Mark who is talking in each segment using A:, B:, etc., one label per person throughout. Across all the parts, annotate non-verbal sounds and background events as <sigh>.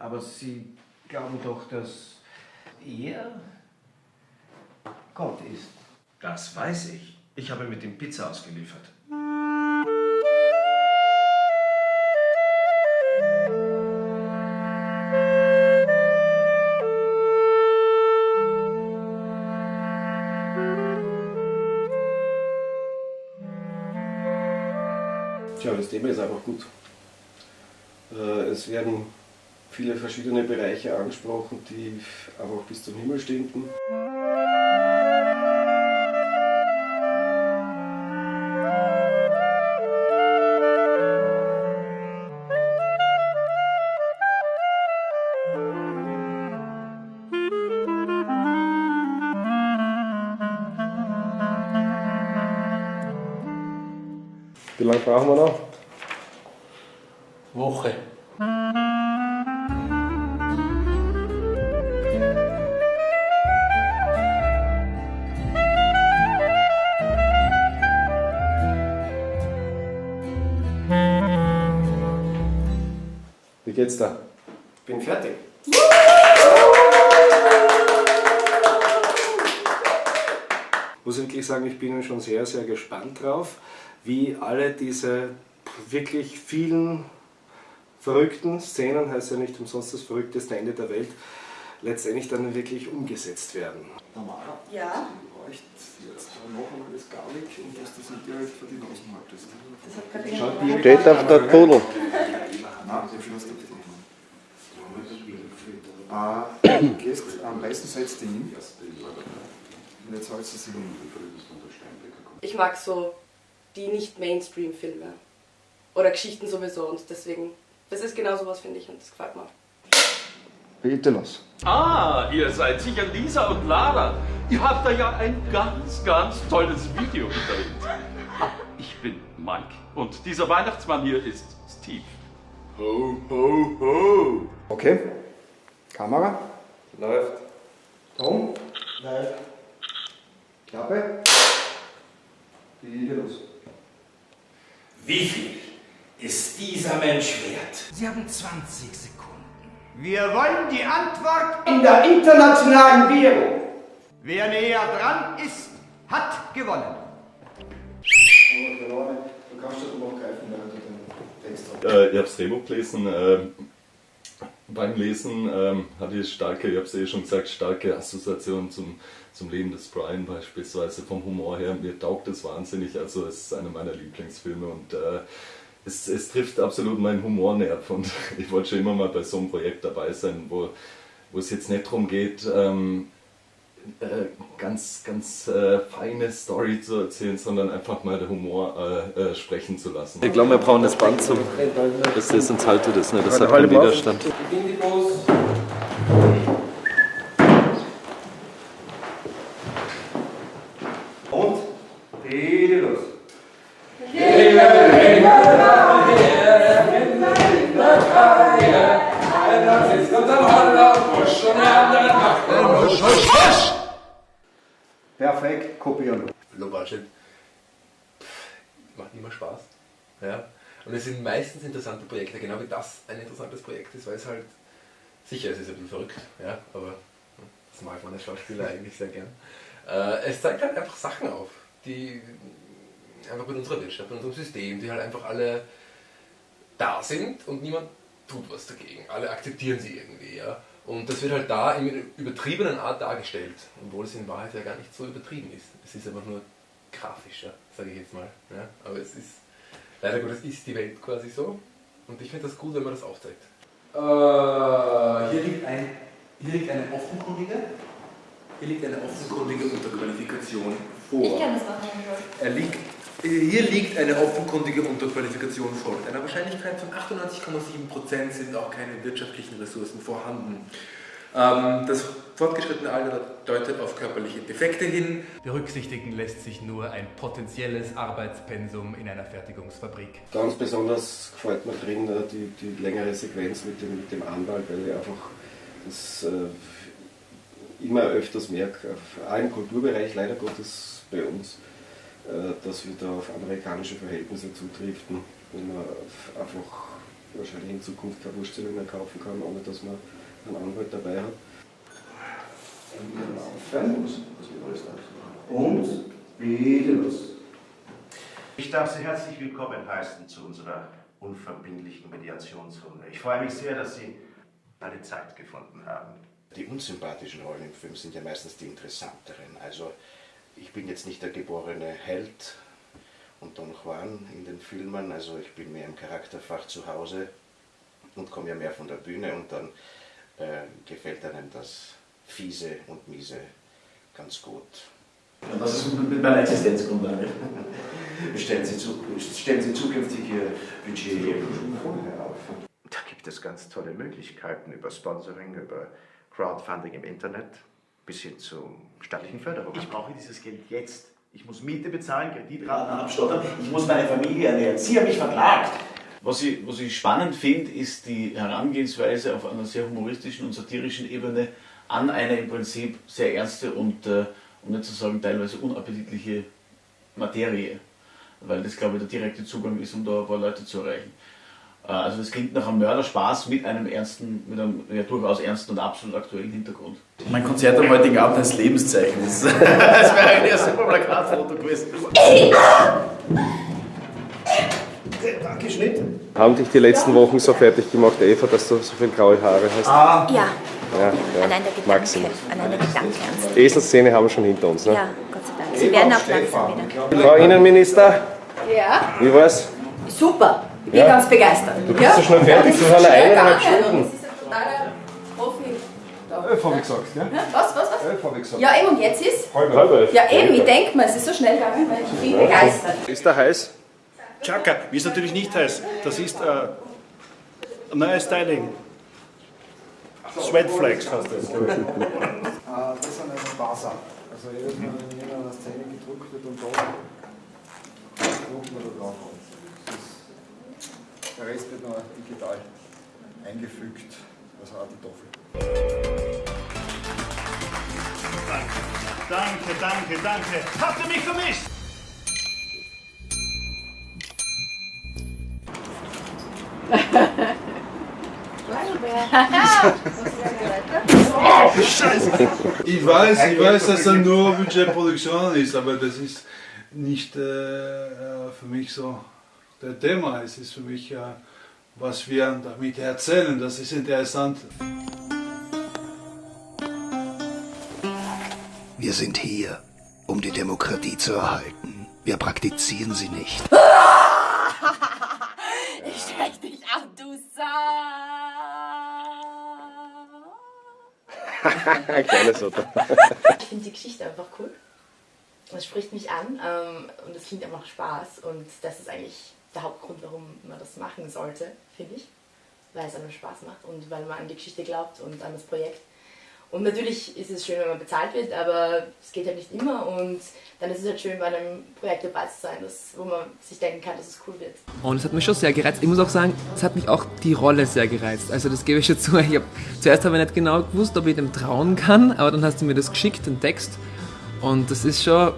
A: Aber Sie glauben doch, dass er Gott ist.
B: Das weiß ich. Ich habe mit ihm Pizza ausgeliefert.
C: Tja, das Thema ist einfach gut. Äh, Es werden viele verschiedene Bereiche angesprochen, die einfach bis zum Himmel stinken. Wie lange brauchen wir noch?
D: Woche.
C: Geht's da?
B: Bin fertig.
C: muss wirklich sagen, ich bin schon sehr, sehr gespannt drauf, wie alle diese wirklich vielen verrückten Szenen, heißt ja nicht umsonst das verrückteste Ende der Welt, letztendlich dann wirklich umgesetzt werden.
E: Ja,
F: reicht jetzt noch einmal das Garlic und dass du es direkt vor die Nase haltest.
E: das hat gerade jemand
C: Steht auf der Pudel.
F: Nein, ich schloss das nicht. Äh, gehst, am besten setzt du ihn und jetzt hältst du sie hin.
E: Ich mag so die nicht Mainstream-Filme. Oder Geschichten sowieso und deswegen, das ist genau sowas, finde ich, und das gefällt mir.
F: Bitte los.
G: Ah, ihr seid sicher Lisa und Lara. Ihr habt da ja ein ganz, ganz tolles Video gedreht. Ich bin Mike und dieser Weihnachtsmann hier ist Steve. Ho, ho, ho.
F: Okay. Kamera.
C: Läuft.
F: Ton. Läuft. Klappe. Bitte los.
H: Wie viel ist dieser Mensch wert?
I: Sie haben 20 Sekunden.
H: Wir wollen die Antwort.
I: In der internationalen Währung. Wer näher dran ist, hat gewonnen.
F: Du kannst das den Text.
J: Äh, ich habe das Drehbuch gelesen. Äh, beim Lesen ähm, hatte ich starke, ich habe es eh schon gesagt, starke Assoziationen zum, zum Leben des Brian beispielsweise. Vom Humor her, mir taugt es wahnsinnig. Also es ist einer meiner Lieblingsfilme und äh, es, es trifft absolut meinen Humornerv und <laughs> ich wollte schon immer mal bei so einem Projekt dabei sein, wo, wo es jetzt nicht darum geht, ähm, äh, ganz, ganz äh, feine Story zu erzählen, sondern einfach mal der Humor äh, äh, sprechen zu lassen. Ich glaube, wir brauchen das Band zum. Das ist uns haltet es, ne? das hat keinen Widerstand.
F: Und? Perfekt, kopieren.
D: Budget. Macht immer Spaß. Ja. Und es sind meistens interessante Projekte, genau wie das ein interessantes Projekt ist, weil es halt, sicher, es ist ein bisschen verrückt, ja, aber das mag man als Schauspieler eigentlich sehr gern. Äh, es zeigt halt einfach Sachen auf, die einfach mit unserer Wirtschaft, mit unserem System, die halt einfach alle da sind und niemand tut was dagegen. Alle akzeptieren sie irgendwie, ja. Und das wird halt da in übertriebenen Art dargestellt, obwohl es in Wahrheit ja gar nicht so übertrieben ist. Es ist einfach nur grafischer, sage ich jetzt mal. Ja? Aber es ist, leider Gottes ist die Welt quasi so. Und ich finde das gut, wenn man das aufzeigt.
K: Äh, hier, liegt ein, hier liegt eine offenkundige, hier liegt eine offenkundige Unterqualifikation vor.
E: Ich kenne das noch nicht.
K: Er liegt, hier liegt eine offenkundige Unterqualifikation vor. Mit einer Wahrscheinlichkeit von 98,7% sind auch keine wirtschaftlichen Ressourcen vorhanden. Ähm, das fortgeschrittene Alter deutet auf körperliche Defekte hin.
L: Berücksichtigen lässt sich nur ein potenzielles Arbeitspensum in einer Fertigungsfabrik.
C: Ganz besonders gefällt mir drin äh, die, die längere Sequenz mit dem, mit dem Anwalt, weil ich einfach das äh, immer öfters merke, auch im Kulturbereich leider Gottes bei uns, äh, dass wir da auf amerikanische Verhältnisse zutriften, wo man einfach wahrscheinlich in Zukunft keine Wurstsemmeln mehr kaufen kann, ohne dass man einen Anwalt dabei hat.
H: Und bitte los. Ich darf Sie herzlich willkommen heißen zu unserer unverbindlichen Mediationsrunde. Ich freue mich sehr, dass Sie alle Zeit gefunden haben.
M: Die unsympathischen Rollen im Film sind ja meistens die interessanteren. Also ich bin jetzt nicht der geborene Held und Don Juan in den Filmen, also ich bin mehr im Charakterfach zu Hause und komme ja mehr von der Bühne und dann äh, gefällt einem das Fiese und Miese ganz gut.
N: Und was ist mit meiner Existenzgrundlage? <laughs>
H: Stellen Sie, zu, stellen Sie zukünftig Ihr Budget vorher auf. Da gibt es ganz tolle Möglichkeiten über Sponsoring, über Crowdfunding im Internet bis hin zu staatlichen Förderungen.
N: Ich brauche dieses Geld jetzt. Ich muss Miete bezahlen, Kreditraten abstottern, ich muss meine Familie ernähren. Sie haben mich verklagt.
O: Was ich, was ich spannend finde, ist die Herangehensweise auf einer sehr humoristischen und satirischen Ebene an eine im Prinzip sehr ernste und, äh, um nicht zu sagen teilweise unappetitliche Materie. Weil das, glaube ich, der direkte Zugang ist, um da ein paar Leute zu erreichen. Äh, also das klingt nach einem Mörderspaß mit einem ernsten, mit einem ja, durchaus ernsten und absolut aktuellen Hintergrund.
K: Mein Konzert am heutigen Abend als Lebenszeichen. Das, <laughs> das wäre eigentlich ein super Plakatfoto gewesen.
C: Geschnitten. Haben dich die letzten Wochen so fertig gemacht, Eva, dass du so viele graue Haare hast?
P: Ja.
C: Ja, ja.
P: Allein der Gedanke,
C: Maxim.
P: allein der Gedanke
C: Eselszene haben wir schon hinter uns. Ne?
P: Ja, Gott sei Dank. Sie werden auch langsam wieder.
C: Frau Innenminister,
Q: Ja,
C: wie war's?
Q: super. Ich bin
C: Ja.
Q: ganz begeistert.
C: Du bist so schnell fertig, du hast
Q: Schnell
C: eineinhalb. Stunden.
Q: Das ist ein totaler Profi.
F: Elf habe ich gesagt, ja?
Q: Ja, Was, was, was?
F: Elf habe ich gesagt.
Q: Ja, eben, und jetzt ist?
F: Halb elf.
Q: Ja, eben, ich denke mal, es ist so schnell gegangen, weil ich bin begeistert.
C: Ist der heiß?
R: Chaka, wie ist natürlich nicht heiß. Das ist äh, ein neues Styling. Sweatflex heißt das. <laughs>
F: Ah, das ist eine Basa. Also jedes Mal, wenn an der Szene gedruckt wird und da drucken wir da drauf. Der Rest wird noch digital eingefügt, also auch die Toffel.
R: Danke, danke, danke. Habt ihr mich vermisst?
S: Ich weiß, ich weiß, dass das nur Budgetproduktion ist, aber das ist nicht äh, äh, für mich so der Thema. Es ist für mich, äh, was wir damit erzählen. Das ist interessant.
T: Wir sind hier, um die Demokratie zu erhalten. Wir praktizieren sie nicht. <laughs>
Q: Ich sprech dich an, du Sau. <laughs>
C: Kleine Soto.
E: Ich finde die Geschichte einfach cool. Es spricht mich an ähm, und es klingt einfach Spaß. Und das ist eigentlich der Hauptgrund, warum man das machen sollte, finde ich. Weil es einem Spaß macht und weil man an die Geschichte glaubt und an das Projekt. Und natürlich ist es schön, wenn man bezahlt wird, aber es geht halt nicht immer. Und dann ist es halt schön, bei einem Projekt dabei zu sein, das, wo man sich denken kann, dass es cool wird.
U: Und es hat mich schon sehr gereizt. Ich muss auch sagen, es hat mich auch die Rolle sehr gereizt. Also das gebe ich schon zu. Ich hab, zuerst habe ich nicht genau gewusst, ob ich dem trauen kann, aber dann hast du mir das geschickt, den Text. Und das ist schon,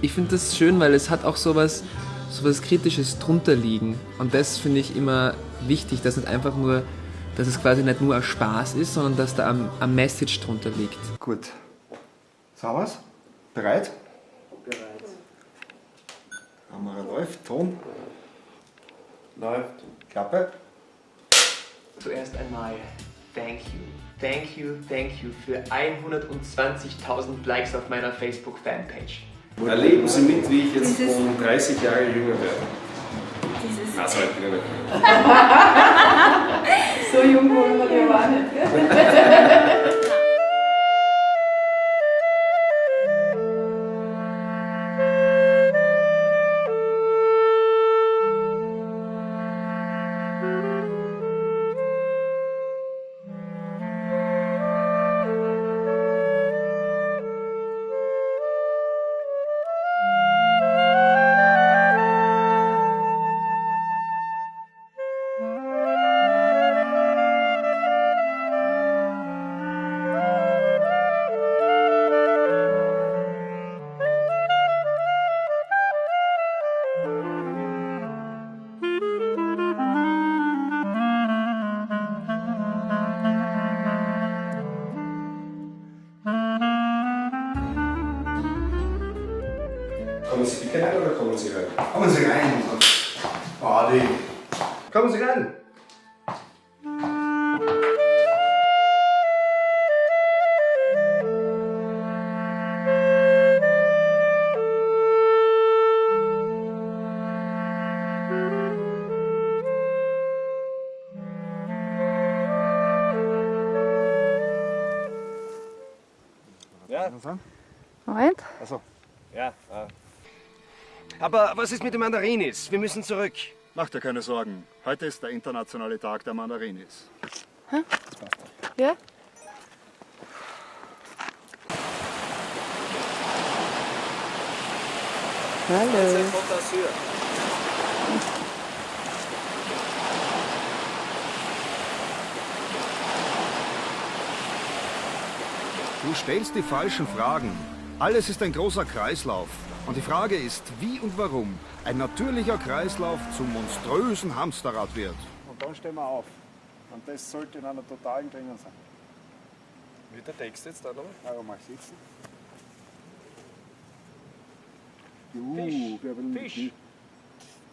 U: ich finde das schön, weil es hat auch sowas, sowas Kritisches drunter liegen. Und das finde ich immer wichtig, dass nicht einfach nur, dass es quasi nicht nur ein Spaß ist, sondern dass da ein, ein Message drunter liegt.
F: Gut. Sauber? Bereit?
K: Bereit.
F: Kamera läuft, Ton.
K: Läuft.
F: Klappe.
V: Zuerst einmal, thank you. Thank you, thank you für 120.000 Likes auf meiner Facebook-Fanpage.
C: Erleben Sie mit, wie ich jetzt
V: Dieses-
C: um 30 Jahre jünger werde.
V: Dieses-
C: Also, ich bin ja nicht. <laughs>
Q: so jung wollen wir auch nicht. <laughs>
C: Kommen Sie bitte rein oder kommen Sie rein?
F: Kommen Sie rein. Badi.
C: Kommen Sie rein.
F: Ja.
W: Moment.
F: Achso.
N: Ja. Äh. Aber was ist mit den Mandarinis? Wir müssen zurück.
R: Mach dir keine Sorgen. Heute ist der internationale Tag der Mandarinis.
W: Ja? Hallo.
X: Du stellst die falschen Fragen. Alles ist ein großer Kreislauf. Und die Frage ist, wie und warum ein natürlicher Kreislauf zum monströsen Hamsterrad wird.
F: Und dann stehen wir auf. Und das sollte in einer totalen Klinge sein.
C: Wird der Text jetzt da noch?
F: Ja, mal sitzen.
C: Fisch,
F: wir haben
C: Fisch.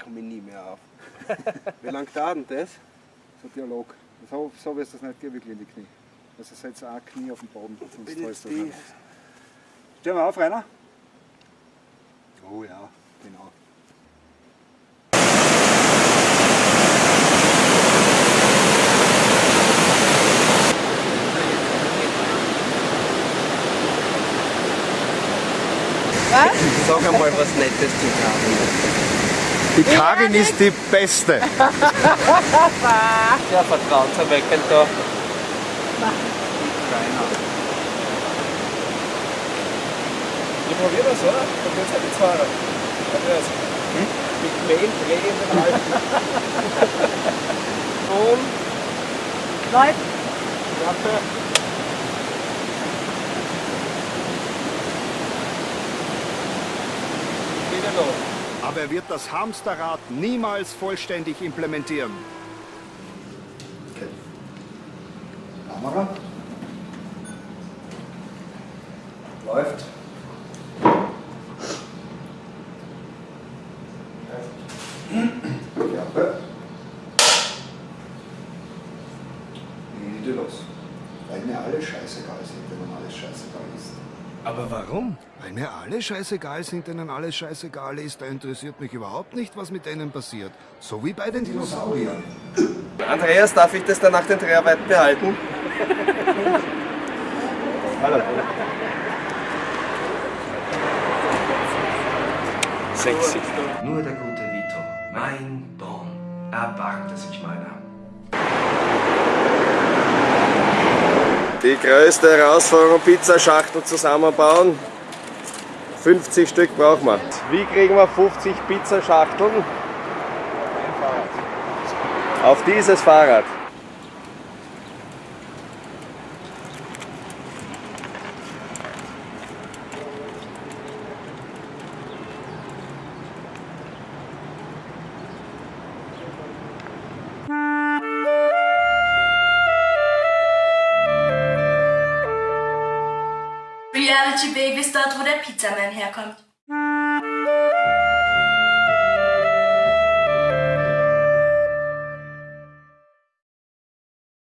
F: Komme ich nie mehr auf. <laughs> Wie lange dauert denn das? So ein Dialog. So, so wirst du das nicht gehen, wirklich in die Knie. Also setz ein Knie auf den Boden, sonst fällst du. Stehen wir auf, Rainer? Oh ja, genau.
W: Was?
N: Sag einmal was Nettes zu Karin.
X: Die Karin ist die Beste. <laughs>
N: Ja, vertrauenserweckend da.
F: Ich probiere das, oder? Dann wird's halt jetzt fahren. Andreas. Mit Mehl drehenden Halten. <laughs> Und
W: Läuft.
F: Klappe. Wieder los.
X: Aber er wird das Hamsterrad niemals vollständig implementieren.
F: Kamera. Läuft. Alles scheißegal sind, man alles scheißegal ist.
X: Aber warum? Weil mir alle scheißegal sind, denen alles scheißegal ist, da interessiert mich überhaupt nicht, was mit denen passiert. So wie bei den Dinosauriern. <laughs>
N: Andreas, darf ich das dann nach den Dreharbeiten behalten? <laughs>
F: Hallo.
N: Sexy.
M: Nur der gute Vito, mein Don, erbarmte sich meiner.
N: Die größte Herausforderung, Pizzaschachtel zusammenbauen. 50 Stück brauchen wir. Wie kriegen wir 50 Pizzaschachteln? Auf dieses Fahrrad.
Y: Reality Baby ist dort, wo der Pizzaman herkommt.